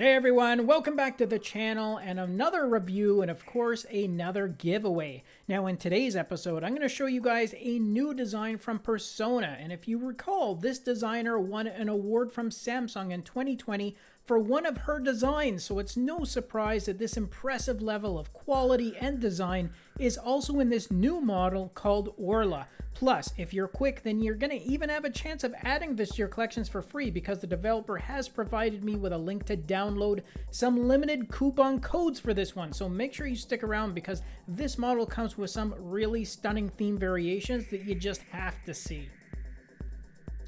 Hey everyone, welcome back to the channel and another review and of course another giveaway. Now in today's episode I'm going to show you guys a new design from Persona and if you recall this designer won an award from Samsung in 2020 for one of her designs, so it's no surprise that this impressive level of quality and design is also in this new model called Orla. Plus, if you're quick, then you're going to even have a chance of adding this to your collections for free because the developer has provided me with a link to download some limited coupon codes for this one. So make sure you stick around because this model comes with some really stunning theme variations that you just have to see.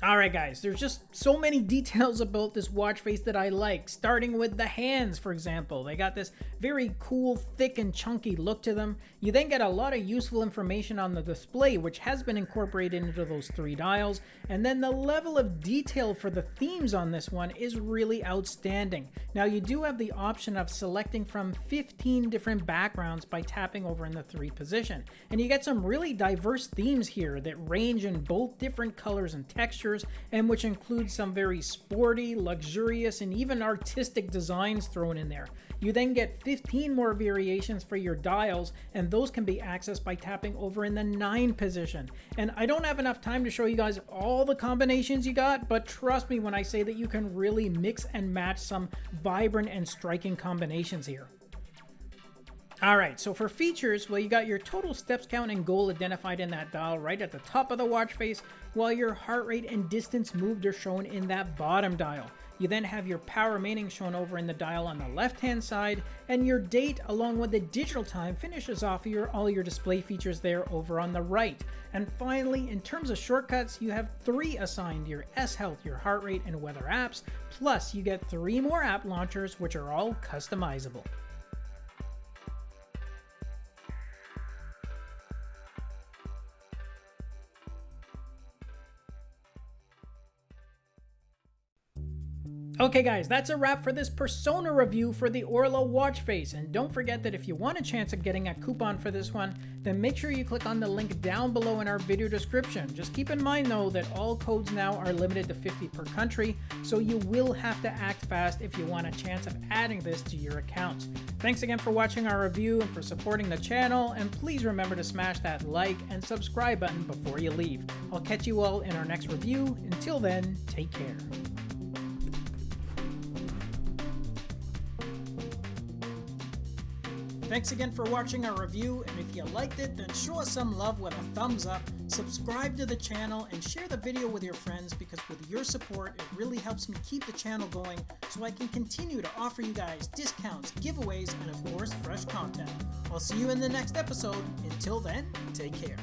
Alright guys, there's just so many details about this watch face that I like, starting with the hands for example. They got this very cool, thick and chunky look to them. You then get a lot of useful information on the display which has been incorporated into those three dials, and then the level of detail for the themes on this one is really outstanding. Now you do have the option of selecting from 15 different backgrounds by tapping over in the 3 position, and you get some really diverse themes here that range in both different colors and textures and which includes some very sporty, luxurious, and even artistic designs thrown in there. You then get 15 more variations for your dials, and those can be accessed by tapping over in the 9 position. And I don't have enough time to show you guys all the combinations you got, but trust me when I say that you can really mix and match some vibrant and striking combinations here. All right, so for features, well, you got your total steps count and goal identified in that dial right at the top of the watch face, while your heart rate and distance moved are shown in that bottom dial. You then have your power remaining shown over in the dial on the left hand side, and your date along with the digital time finishes off your all your display features there over on the right. And finally, in terms of shortcuts, you have three assigned, your S Health, your heart rate, and weather apps, plus you get three more app launchers which are all customizable. Okay guys, that's a wrap for this Persona review for the Orla watch face, and don't forget that if you want a chance of getting a coupon for this one, then make sure you click on the link down below in our video description. Just keep in mind though that all codes now are limited to 50 per country, so you will have to act fast if you want a chance of adding this to your account. Thanks again for watching our review and for supporting the channel, and please remember to smash that like and subscribe button before you leave. I'll catch you all in our next review. Until then, take care. Thanks again for watching our review, and if you liked it, then show us some love with a thumbs up, subscribe to the channel, and share the video with your friends because with your support, it really helps me keep the channel going so I can continue to offer you guys discounts, giveaways, and of course, fresh content. I'll see you in the next episode. Until then, take care.